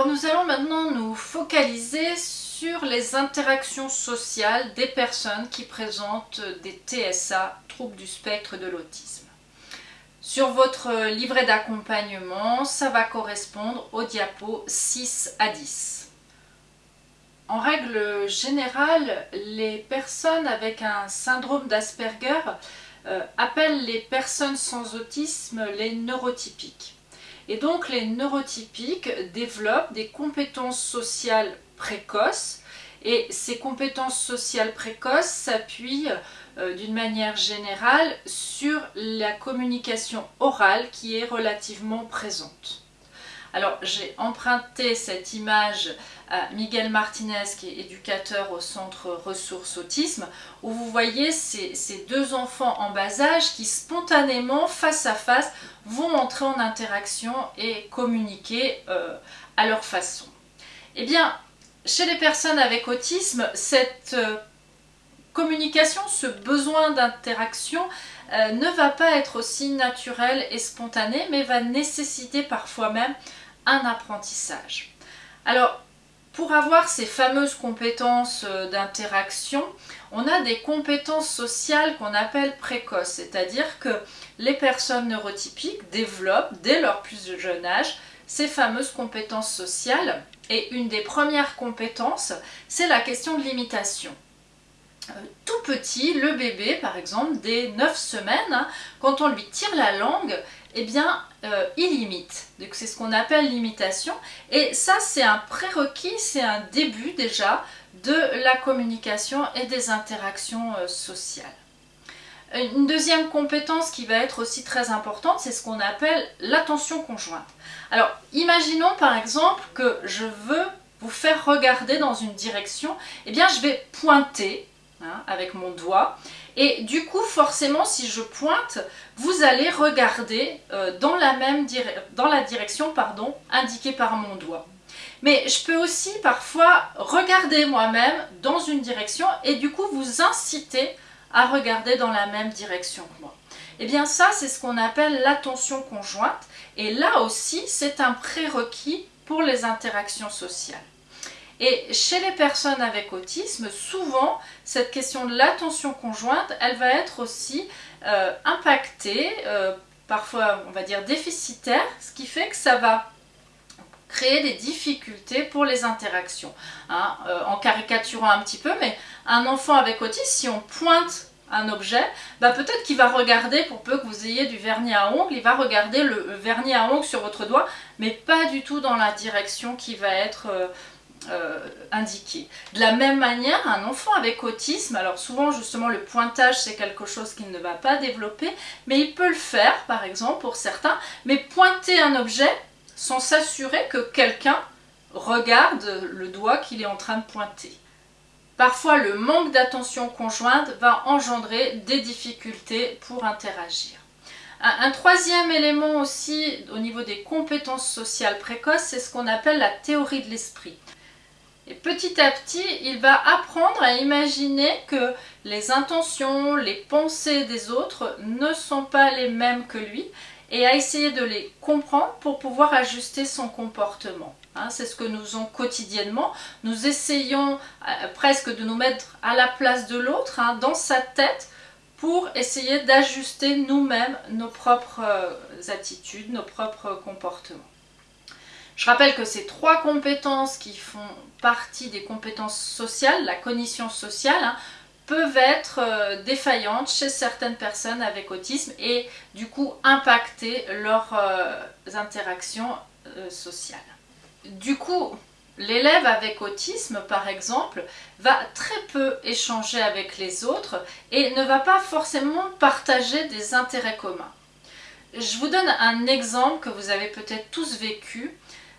Alors nous allons maintenant nous focaliser sur les interactions sociales des personnes qui présentent des TSA, troubles du spectre de l'autisme. Sur votre livret d'accompagnement, ça va correspondre au diapo 6 à 10. En règle générale, les personnes avec un syndrome d'Asperger euh, appellent les personnes sans autisme les neurotypiques. Et donc les neurotypiques développent des compétences sociales précoces et ces compétences sociales précoces s'appuient euh, d'une manière générale sur la communication orale qui est relativement présente. Alors j'ai emprunté cette image à Miguel Martinez qui est éducateur au centre ressources autisme où vous voyez ces, deux enfants en bas âge qui spontanément face à face vont entrer en interaction et communiquer euh, à leur façon. Eh bien chez les personnes avec autisme cette euh, communication, ce besoin d'interaction euh, ne va pas être aussi naturel et spontané mais va nécessiter parfois même un apprentissage. Alors, pour avoir ces fameuses compétences euh, d'interaction, on a des compétences sociales qu'on appelle précoces, c'est-à-dire que les personnes neurotypiques développent dès leur plus jeune âge ces fameuses compétences sociales. Et une des premières compétences, c'est la question de l'imitation. Euh, tout petit, le bébé par exemple, dès 9 semaines, hein, quand on lui tire la langue, eh bien, euh, il imite. Donc c'est ce qu'on appelle l'imitation. Et ça, c'est un prérequis, c'est un début déjà de la communication et des interactions euh, sociales. Une deuxième compétence qui va être aussi très importante, c'est ce qu'on appelle l'attention conjointe. Alors, imaginons par exemple que je veux vous faire regarder dans une direction, eh bien je vais pointer Hein, avec mon doigt. Et du coup, forcément, si je pointe, vous allez regarder euh, dans, la même direction indiquée par mon doigt. Mais je peux aussi parfois regarder moi-même dans une direction et du coup vous inciter à regarder dans la même direction que moi. Et eh bien ça, c'est ce qu'on appelle l'attention conjointe. Et là aussi, c'est un prérequis pour les interactions sociales. Et chez les personnes avec autisme, souvent, cette question de l'attention conjointe, elle va être aussi euh, impactée, euh, parfois on va dire déficitaire, ce qui fait que ça va créer des difficultés pour les interactions. Hein. Euh, en caricaturant un petit peu, mais un enfant avec autisme, si on pointe un objet, bah peut-être qu'il va regarder, pour peu que vous ayez du vernis à ongles, il va regarder le vernis à ongles sur votre doigt, mais pas du tout dans la direction qui va être euh, indiqué. De la même manière, un enfant avec autisme, alors souvent justement le pointage c'est quelque chose qu'il ne va pas développer, mais il peut le faire par exemple pour certains, mais pointer un objet sans s'assurer que quelqu'un regarde le doigt qu'il est en train de pointer. Parfois le manque d'attention conjointe va engendrer des difficultés pour interagir. Un, troisième élément aussi au niveau des compétences sociales précoces, c'est ce qu'on appelle la théorie de l'esprit. Et petit à petit, il va apprendre à imaginer que les intentions, les pensées des autres ne sont pas les mêmes que lui et à essayer de les comprendre pour pouvoir ajuster son comportement. Hein, c'est ce que nous faisons quotidiennement. Nous essayons euh, presque de nous mettre à la place de l'autre, hein, dans sa tête, pour essayer d'ajuster nous-mêmes nos propres euh, attitudes, nos propres comportements. Je rappelle que ces trois compétences qui font partie des compétences sociales, la cognition sociale, hein, peuvent être euh, défaillantes chez certaines personnes avec autisme et du coup impacter leurs euh, interactions euh, sociales. Du coup, l'élève avec autisme par exemple va très peu échanger avec les autres et ne va pas forcément partager des intérêts communs. Je vous donne un exemple que vous avez peut-être tous vécu.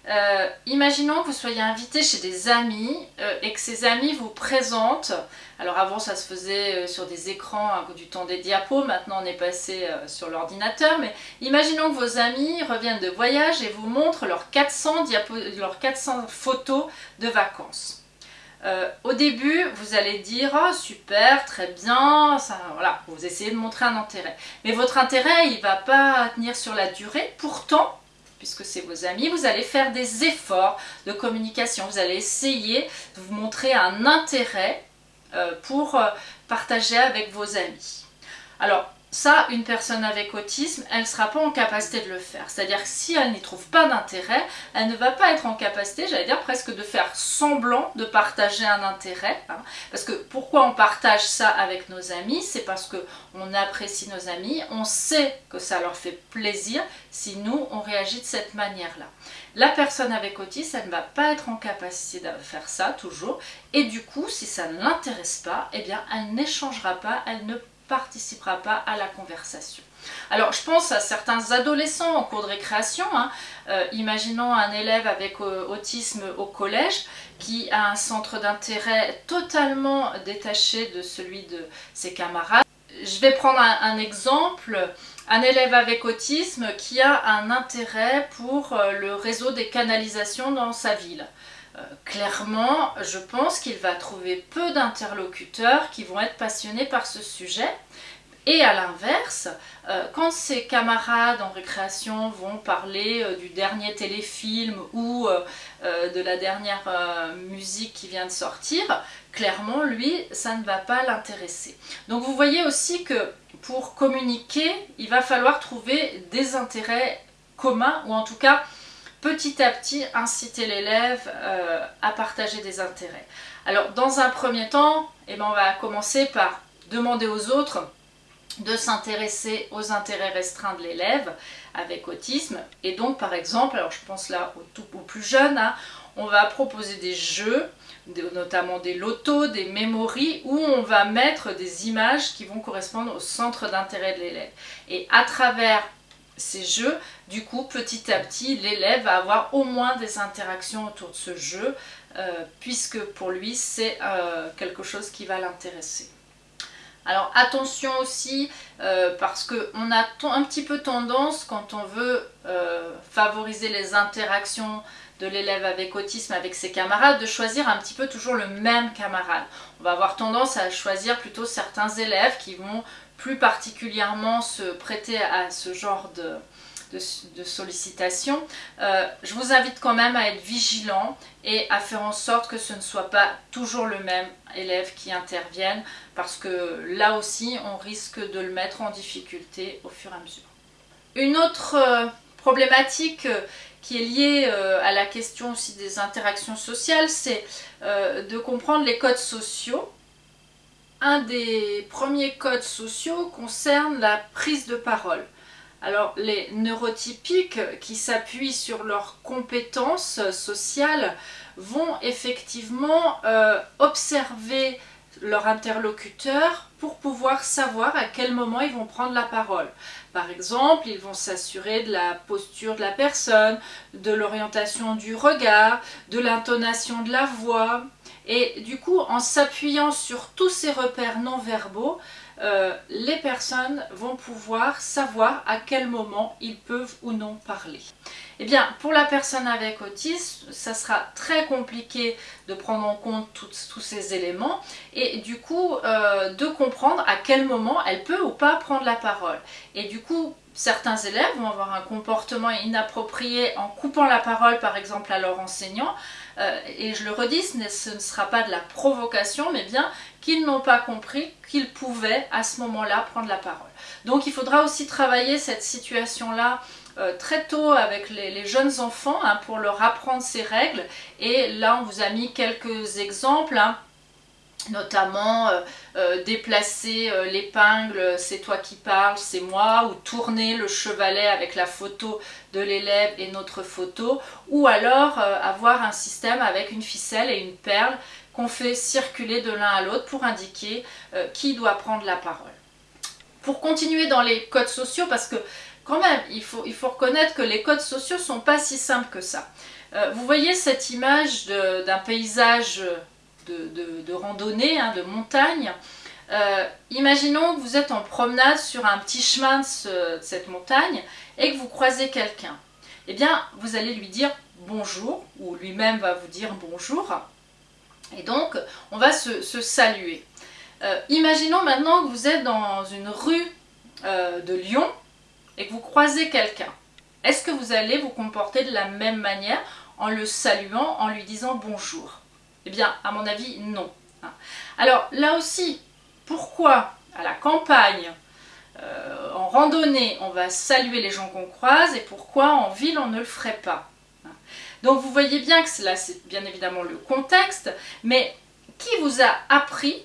Euh, imaginons que vous soyez invité chez des amis euh, et que ces amis vous présentent, alors avant ça se faisait euh, sur des écrans du temps des diapos, maintenant on est passé sur l'ordinateur, mais imaginons que vos amis reviennent de voyage et vous montrent leurs 400, leurs 400 photos de vacances. au début, vous allez dire oh, super, très bien, vous essayez de montrer un intérêt. Mais votre intérêt, il ne va pas tenir sur la durée. Pourtant, puisque c'est vos amis, vous allez faire des efforts de communication. Vous allez essayer de vous montrer un intérêt euh, pour euh, partager avec vos amis. Alors, ça, une personne avec autisme, elle ne sera pas en capacité de le faire. C'est-à-dire que si elle n'y trouve pas d'intérêt, elle ne va pas être en capacité, j'allais dire presque de faire semblant de partager un intérêt. Hein. Parce que pourquoi on partage ça avec nos amis? C'est parce qu'on apprécie nos amis, on sait que ça leur fait plaisir si nous, on réagit de cette manière-là. La personne avec autisme, elle ne va pas être en capacité de faire ça toujours. Et du coup, si ça ne l'intéresse pas, eh bien, elle n'échangera pas, elle ne participera pas à la conversation. Alors je pense à certains adolescents en cours de récréation, hein. euh, imaginons un élève avec euh, autisme au collège qui a un centre d'intérêt totalement détaché de celui de ses camarades. Je vais prendre un, exemple, un élève avec autisme qui a un intérêt pour euh, le réseau des canalisations dans sa ville. Clairement, je pense qu'il va trouver peu d'interlocuteurs qui vont être passionnés par ce sujet. Et à l'inverse, euh, quand ses camarades en récréation vont parler euh, du dernier téléfilm ou euh, de la dernière musique qui vient de sortir, clairement, lui, ça ne va pas l'intéresser. Donc vous voyez aussi que pour communiquer, il va falloir trouver des intérêts communs, ou en tout cas, petit à petit, inciter l'élève à partager des intérêts. Alors, dans un premier temps, eh ben, on va commencer par demander aux autres de s'intéresser aux intérêts restreints de l'élève avec autisme. Et donc, par exemple, alors je pense là aux, plus jeunes, hein, on va proposer des jeux, notamment des lotos, des mémories, où on va mettre des images qui vont correspondre au centre d'intérêt de l'élève. Et à travers ces jeux, du coup, petit à petit, l'élève va avoir au moins des interactions autour de ce jeu, euh, puisque pour lui, c'est euh, quelque chose qui va l'intéresser. Alors attention aussi, euh, parce qu'on a un petit peu tendance, quand on veut favoriser les interactions de l'élève avec autisme avec ses camarades, de choisir un petit peu toujours le même camarade. On va avoir tendance à choisir plutôt certains élèves qui vont plus particulièrement se prêter à ce genre de, de, sollicitations, euh, je vous invite quand même à être vigilant et à faire en sorte que ce ne soit pas toujours le même élève qui intervienne parce que là aussi on risque de le mettre en difficulté au fur et à mesure. Une autre euh, problématique euh, qui est liée à la question aussi des interactions sociales, c'est de comprendre les codes sociaux. Un des premiers codes sociaux concerne la prise de parole. Alors les neurotypiques qui s'appuient sur leurs compétences sociales vont effectivement euh, observer leur interlocuteur pour pouvoir savoir à quel moment ils vont prendre la parole. Par exemple, ils vont s'assurer de la posture de la personne, de l'orientation du regard, de l'intonation de la voix. Et du coup, en s'appuyant sur tous ces repères non verbaux, euh, les personnes vont pouvoir savoir à quel moment ils peuvent ou non parler. Eh bien, pour la personne avec autisme, ça sera très compliqué de prendre en compte tous ces éléments et du coup euh, de comprendre à quel moment elle peut ou pas prendre la parole. Et du coup, certains élèves vont avoir un comportement inapproprié en coupant la parole par exemple à leur enseignant. Euh, et je le redis, ce ne sera pas de la provocation mais bien qu'ils n'ont pas compris qu'ils pouvaient à ce moment-là prendre la parole. Donc il faudra aussi travailler cette situation-là euh, très tôt avec les, jeunes enfants hein, pour leur apprendre ces règles. Et là on vous a mis quelques exemples hein notamment euh, euh, déplacer euh, l'épingle, c'est toi qui parles, c'est moi, ou tourner le chevalet avec la photo de l'élève et notre photo, ou alors avoir un système avec une ficelle et une perle qu'on fait circuler de l'un à l'autre pour indiquer qui doit prendre la parole. Pour continuer dans les codes sociaux, parce que quand même, il faut, il faut reconnaître que les codes sociaux sont pas si simples que ça. vous voyez cette image d'un paysage de, randonnée, hein, de montagne. Euh, imaginons que vous êtes en promenade sur un petit chemin de, cette montagne et que vous croisez quelqu'un. Eh bien, vous allez lui dire bonjour, ou lui-même va vous dire bonjour. Et donc, on va se, saluer. Euh, imaginons maintenant que vous êtes dans une rue euh, de Lyon et que vous croisez quelqu'un. est-ce que vous allez vous comporter de la même manière en le saluant, en lui disant bonjour? Eh bien, à mon avis, non. Alors là aussi, pourquoi à la campagne, euh, en randonnée, on va saluer les gens qu'on croise et pourquoi en ville, on ne le ferait pas? Donc vous voyez bien que là, c'est bien évidemment le contexte, mais qui vous a appris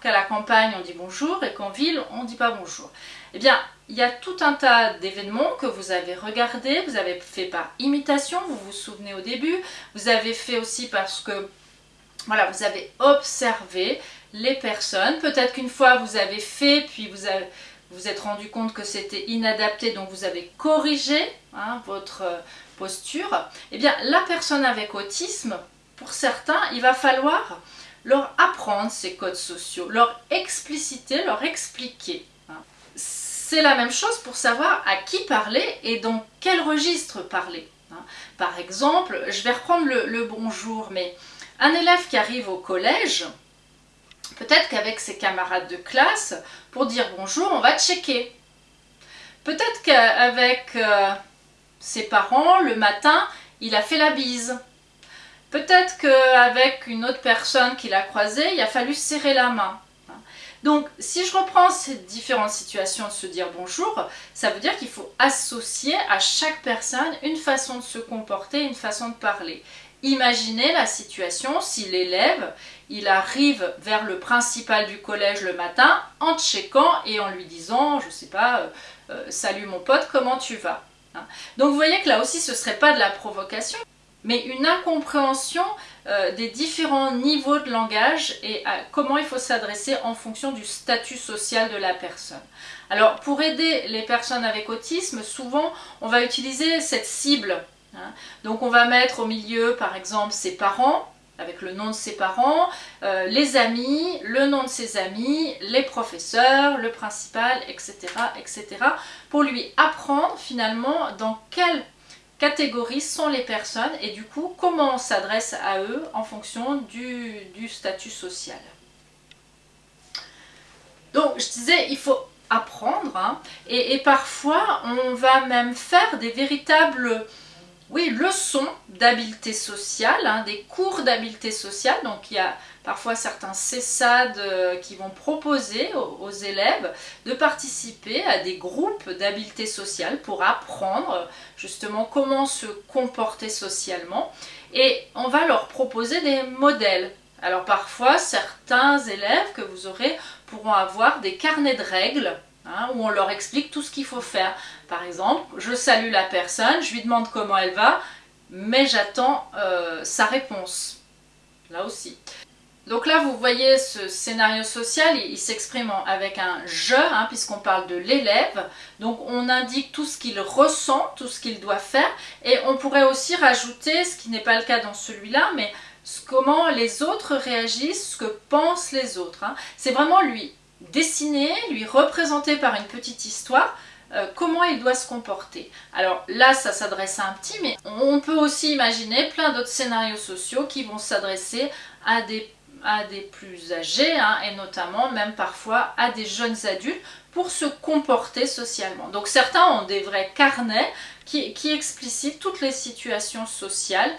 qu'à la campagne on dit bonjour et qu'en ville on ne dit pas bonjour? Eh bien, il y a tout un tas d'événements que vous avez regardés, vous avez fait par imitation, vous vous souvenez au début, vous avez fait aussi parce que voilà, vous avez observé les personnes, peut-être qu'une fois vous avez fait, puis vous vous êtes rendu compte que c'était inadapté, donc vous avez corrigé hein, votre euh, posture, eh bien la personne avec autisme, pour certains, il va falloir leur apprendre ces codes sociaux, leur expliciter, leur expliquer. Hein. C'est la même chose pour savoir à qui parler et dans quel registre parler. Hein. Par exemple, je vais reprendre le, bonjour, mais un élève qui arrive au collège, peut-être qu'avec ses camarades de classe, pour dire bonjour, on va checker. Peut-être qu'avec euh, ses parents, le matin, il a fait la bise. Peut-être qu'avec une autre personne qu'il a croisée, il a fallu serrer la main. Donc, si je reprends ces différentes situations de se dire bonjour, ça veut dire qu'il faut associer à chaque personne une façon de se comporter, une façon de parler. Imaginez la situation si l'élève, il arrive vers le principal du collège le matin en checkant et en lui disant, je sais pas, euh, euh, salut mon pote, comment tu vas hein. Donc vous voyez que là aussi ce serait pas de la provocation, mais une incompréhension euh, des différents niveaux de langage et à comment il faut s'adresser en fonction du statut social de la personne. Alors pour aider les personnes avec autisme, souvent on va utiliser cette cible. Hein. Donc on va mettre au milieu par exemple ses parents, avec le nom de ses parents, euh, les amis, le nom de ses amis, les professeurs, le principal, etc., etc. pour lui apprendre finalement dans quel catégories sont les personnes et du coup comment on s'adresse à eux en fonction du, statut social. Donc je disais, il faut apprendre hein, et, parfois on va même faire des véritables oui, leçons d'habileté sociale, hein, des cours d'habileté sociale. Donc il y a parfois certains CESAD euh, qui vont proposer aux, élèves de participer à des groupes d'habileté sociale pour apprendre justement comment se comporter socialement. Et on va leur proposer des modèles. Alors parfois, certains élèves que vous aurez pourront avoir des carnets de règles Hein, où on leur explique tout ce qu'il faut faire. Par exemple, je salue la personne, je lui demande comment elle va, mais j'attends euh, sa réponse. Là aussi. Donc là, vous voyez ce scénario social, il, s'exprime avec un « je hein, puisqu'on parle de l'élève. Donc on indique tout ce qu'il ressent, tout ce qu'il doit faire. Et on pourrait aussi rajouter, ce qui n'est pas le cas dans celui-là, mais comment les autres réagissent, ce que pensent les autres. Hein. C'est vraiment lui dessiner, lui représenter par une petite histoire euh, comment il doit se comporter. Alors là, ça s'adresse à un petit, mais on peut aussi imaginer plein d'autres scénarios sociaux qui vont s'adresser à des, plus âgés, hein, et notamment même parfois à des jeunes adultes, pour se comporter socialement. Donc certains ont des vrais carnets qui, qui explicitent toutes les situations sociales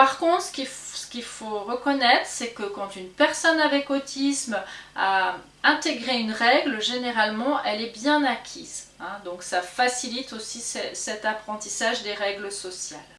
par contre, ce qu'il faut reconnaître, c'est que quand une personne avec autisme a intégré une règle, généralement, elle est bien acquise. Hein. donc ça facilite aussi cet apprentissage des règles sociales.